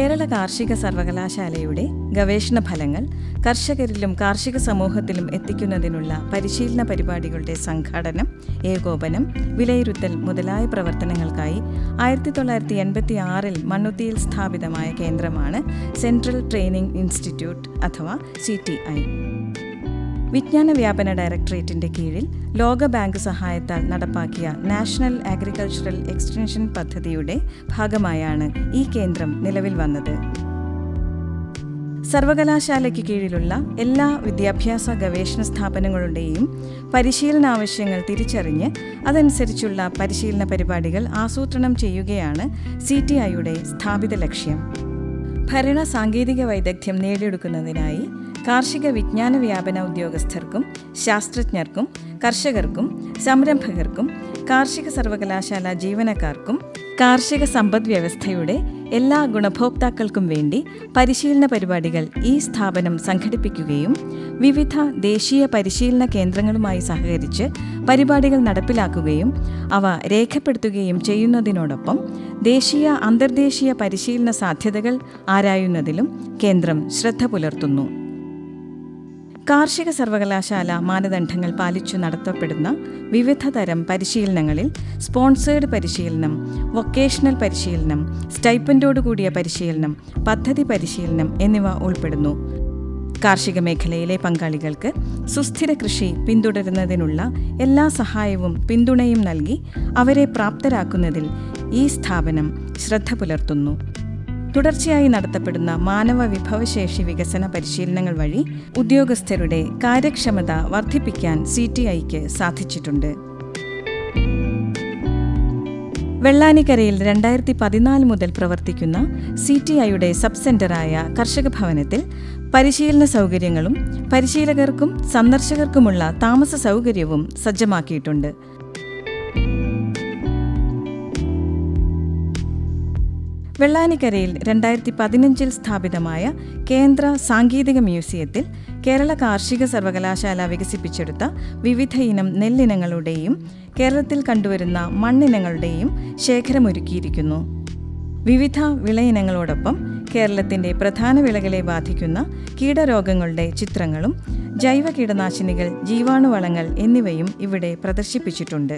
കാർഷിക സർവകലാശാലയുടെ ഗവേഷണ ഫലങ്ങൾ കർഷകരിലും കാർഷിക സമൂഹത്തിലും എത്തിക്കുന്നതിനുള്ള പരിശീലന പരിപാടികളുടെ സംഘാടനം ഏകോപനം വിലയിരുത്തൽ മുതലായ പ്രവർത്തനങ്ങൾക്കായി ആയിരത്തി തൊള്ളായിരത്തി എൺപത്തി ആറിൽ മണ്ണുത്തിയിൽ സ്ഥാപിതമായ കേന്ദ്രമാണ് സെൻട്രൽ ട്രെയിനിംഗ് ഇൻസ്റ്റിറ്റ്യൂട്ട് അഥവാ സി വിജ്ഞാന വ്യാപന ഡയറക്ടറേറ്റിന്റെ കീഴിൽ ലോക ബാങ്ക് സഹായത്താൽ നടപ്പാക്കിയ നാഷണൽ അഗ്രികൾച്ചറൽ എക്സ്റ്റൻഷൻ പദ്ധതിയുടെ ഭാഗമായാണ് ഈ കേന്ദ്രം നിലവിൽ വന്നത്. സർവകലാശാലയ്ക്ക് കീഴിലുള്ള എല്ലാ വിദ്യാഭ്യാസ ഗവേഷണ സ്ഥാപനങ്ങളുടെയും പരിശീലന ആവശ്യങ്ങൾ തിരിച്ചറിഞ്ഞ് അതനുസരിച്ചുള്ള പരിശീലന പരിപാടികൾ ആസൂത്രണം ചെയ്യുകയാണ് സി ടി ഐയുടെ സ്ഥാപിത ലക്ഷ്യം. ഭരണ സാങ്കേതിക വൈദഗ്ധ്യം നേടിയെടുക്കുന്നതിനായി കാർഷിക വിജ്ഞാന വ്യാപന ഉദ്യോഗസ്ഥർക്കും ശാസ്ത്രജ്ഞർക്കും കർഷകർക്കും സംരംഭകർക്കും കാർഷിക സർവകലാശാല ജീവനക്കാർക്കും കാർഷിക സമ്പദ് വ്യവസ്ഥയുടെ എല്ലാ ഗുണഭോക്താക്കൾക്കും വേണ്ടി പരിശീലന പരിപാടികൾ ഈ സ്ഥാപനം സംഘടിപ്പിക്കുകയും വിവിധ ദേശീയ പരിശീലന കേന്ദ്രങ്ങളുമായി സഹകരിച്ച് പരിപാടികൾ നടപ്പിലാക്കുകയും അവ രേഖപ്പെടുത്തുകയും ചെയ്യുന്നതിനോടൊപ്പം ദേശീയ അന്തർദേശീയ പരിശീലന സാധ്യതകൾ ആരായുന്നതിലും കേന്ദ്രം ശ്രദ്ധ പുലർത്തുന്നു. കാർഷിക സർവകലാശാല മാനദണ്ഡങ്ങൾ പാലിച്ചു നടത്തപ്പെടുന്ന വിവിധ തരം പരിശീലനങ്ങളിൽ സ്പോൺസേഡ് പരിശീലനം വൊക്കേഷണൽ പരിശീലനം സ്റ്റൈപ്പൻഡോടുകൂടിയ പരിശീലനം പദ്ധതി പരിശീലനം എന്നിവ ഉൾപ്പെടുന്നു. കാർഷിക മേഖലയിലെ പങ്കാളികൾക്ക് സുസ്ഥിര കൃഷി പിന്തുടരുന്നതിനുള്ള എല്ലാ സഹായവും പിന്തുണയും നൽകി അവരെ പ്രാപ്തരാക്കുന്നതിൽ ഈ സ്ഥാപനം ശ്രദ്ധ പുലർത്തുന്നു. തുടർച്ചയായി നടത്തപ്പെടുന്ന മാനവ വിഭവശേഷി വികസന പരിശീലനങ്ങൾ വഴി ഉദ്യോഗസ്ഥരുടെ കാര്യക്ഷമത വർദ്ധിപ്പിക്കാൻ സി ടി ഐക്ക് സാധിച്ചിട്ടുണ്ട്. വെള്ളാനിക്കരയിൽ രണ്ടായിരത്തി പതിനാല് മുതൽ പ്രവർത്തിക്കുന്ന സി ടി ഐയുടെ സബ് സെന്ററായ കർഷക ഭവനത്തിൽ പരിശീലന സൗകര്യങ്ങളും പരിശീലകർക്കും സന്ദർശകർക്കുമുള്ള താമസ സൗകര്യവും സജ്ജമാക്കിയിട്ടുണ്ട്. വെള്ളാനിക്കരയിൽ രണ്ടായിരത്തി പതിനഞ്ചിൽ സ്ഥാപിതമായ കേന്ദ്ര സാങ്കേതിക മ്യൂസിയത്തിൽ കേരള കാർഷിക സർവകലാശാല വികസിപ്പിച്ചെടുത്ത വിവിധ ഇനം നെല്ലിനങ്ങളുടെയും കേരളത്തിൽ കണ്ടുവരുന്ന മണ്ണിനങ്ങളുടെയും ശേഖരമൊരുക്കിയിരിക്കുന്നു. വിവിധ വിളയിനങ്ങളോടൊപ്പം കേരളത്തിന്റെ പ്രധാന വിളകളെ ബാധിക്കുന്ന കീടരോഗങ്ങളുടെ ചിത്രങ്ങളും ജൈവ കീടനാശിനികൾ ജീവാണുവളങ്ങൾ എന്നിവയും ഇവിടെ പ്രദർശിപ്പിച്ചിട്ടുണ്ട്.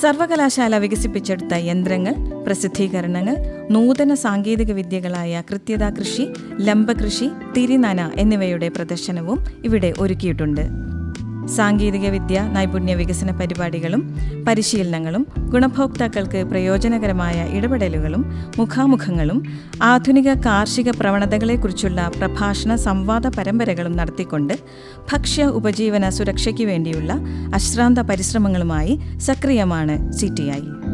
സർവകലാശാല വികസിപ്പിച്ചെടുത്ത യന്ത്രങ്ങൾ പ്രസിദ്ധീകരണങ്ങൾ നൂതന സാങ്കേതിക വിദ്യകളായ കൃത്യത കൃഷി ലംബകൃഷി തിരിനന എന്നിവയുടെ പ്രദർശനവും ഇവിടെ ഒരുക്കിയിട്ടുണ്ട്. സാങ്കേതിക വിദ്യ നൈപുണ്യ വികസന പരിപാടികളും പരിശീലനങ്ങളും ഗുണഭോക്താക്കൾക്ക് പ്രയോജനകരമായ ഇടപെടലുകളും മുഖാമുഖങ്ങളും ആധുനിക കാർഷിക പ്രവണതകളെക്കുറിച്ചുള്ള പ്രഭാഷണ സംവാദ പരമ്പരകളും നടത്തിക്കൊണ്ട് ഭക്ഷ്യ ഉപജീവന സുരക്ഷയ്ക്ക് വേണ്ടിയുള്ള അശ്രാന്ത പരിശ്രമങ്ങളുമായി സക്രിയമാണ് സി